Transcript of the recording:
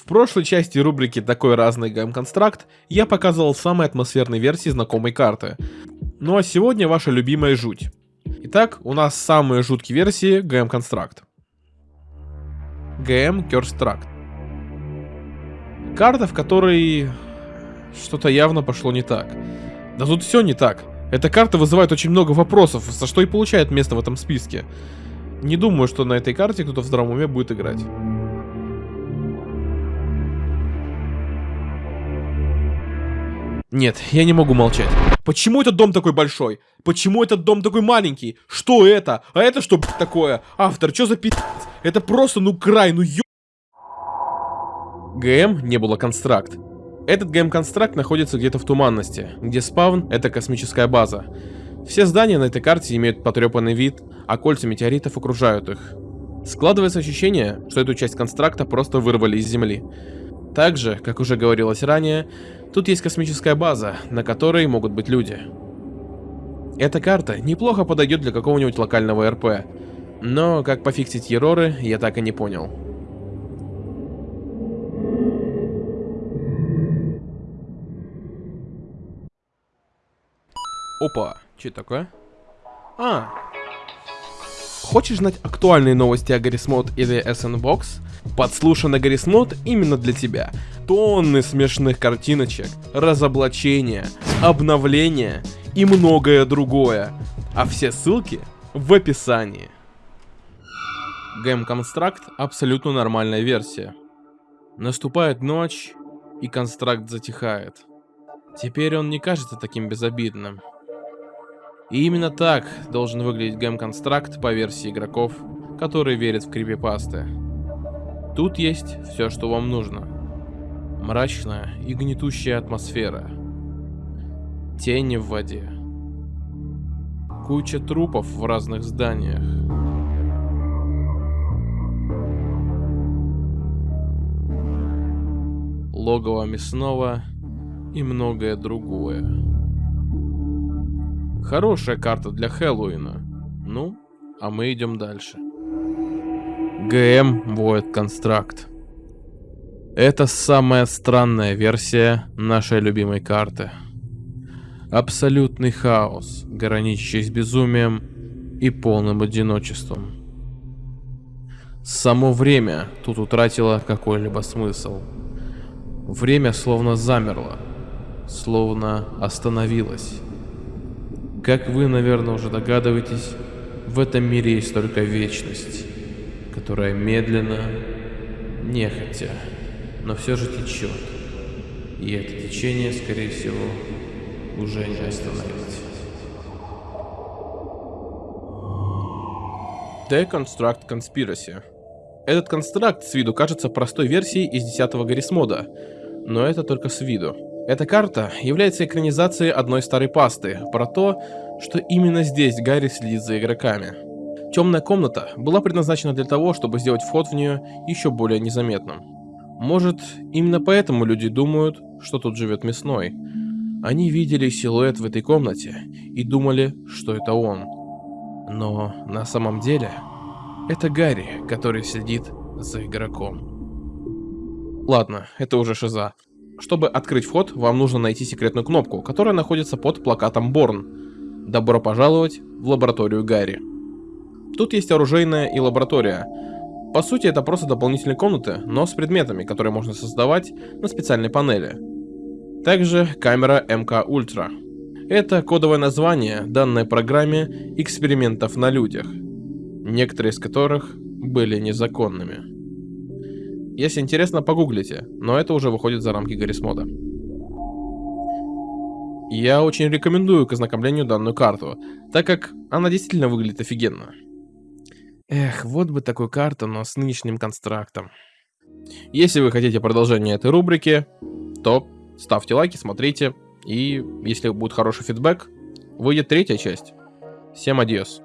В прошлой части рубрики «Такой разный гейм-констракт» я показывал самые атмосферные версии знакомой карты. Ну а сегодня ваша любимая жуть. Итак, у нас самые жуткие версии гейм-констракт. Curse Tract. Карта, в которой что-то явно пошло не так. Да тут все не так. Эта карта вызывает очень много вопросов, за что и получает место в этом списке. Не думаю, что на этой карте кто-то в здравом уме будет играть. Нет, я не могу молчать. Почему этот дом такой большой? Почему этот дом такой маленький? Что это? А это что такое? Автор, что за пи***? Это просто, ну, край, ну ё... ГМ не было констракт. Этот ГМ-констракт находится где-то в туманности, где спавн — это космическая база. Все здания на этой карте имеют потрепанный вид, а кольца метеоритов окружают их. Складывается ощущение, что эту часть констракта просто вырвали из Земли. Также, как уже говорилось ранее, тут есть космическая база, на которой могут быть люди. Эта карта неплохо подойдет для какого-нибудь локального РП, но как пофиксить ероры, я так и не понял. Опа, что такое? А, Хочешь знать актуальные новости о Гаррисмод или SNBox? Подслушано Гаррисмод именно для тебя. Тонны смешных картиночек, разоблачения, обновления и многое другое. А все ссылки в описании. Game Construct абсолютно нормальная версия. Наступает ночь, и констракт затихает. Теперь он не кажется таким безобидным. И именно так должен выглядеть гейм-констракт по версии игроков, которые верят в крипипасты. Тут есть все, что вам нужно. Мрачная и гнетущая атмосфера. Тени в воде. Куча трупов в разных зданиях. Логово мясного и многое другое. Хорошая карта для Хэллоуина. Ну, а мы идем дальше. ГМ Void Construct. Это самая странная версия нашей любимой карты. Абсолютный хаос, граничащий с безумием и полным одиночеством. Само время тут утратило какой-либо смысл. Время словно замерло, словно остановилось. Как вы, наверное, уже догадываетесь, в этом мире есть только вечность, которая медленно, нехотя, но все же течет. И это течение, скорее всего, уже не остановить. Deconstruct Conspiracy. Этот констракт с виду кажется простой версией из 10 Гаррисмода, но это только с виду. Эта карта является экранизацией одной старой пасты про то, что именно здесь Гарри следит за игроками. Темная комната была предназначена для того, чтобы сделать вход в нее еще более незаметным. Может, именно поэтому люди думают, что тут живет мясной. Они видели силуэт в этой комнате и думали, что это он. Но на самом деле, это Гарри, который следит за игроком. Ладно, это уже шиза. Чтобы открыть вход, вам нужно найти секретную кнопку, которая находится под плакатом Борн. Добро пожаловать в лабораторию Гарри. Тут есть оружейная и лаборатория. По сути, это просто дополнительные комнаты, но с предметами, которые можно создавать на специальной панели. Также камера МК Ультра. Это кодовое название, данной программе экспериментов на людях, некоторые из которых были незаконными. Если интересно, погуглите, но это уже выходит за рамки Гаррисмода. Я очень рекомендую к ознакомлению данную карту, так как она действительно выглядит офигенно. Эх, вот бы такую карту, но с нынешним констрактом. Если вы хотите продолжение этой рубрики, то ставьте лайки, смотрите, и если будет хороший фидбэк, выйдет третья часть. Всем адьос.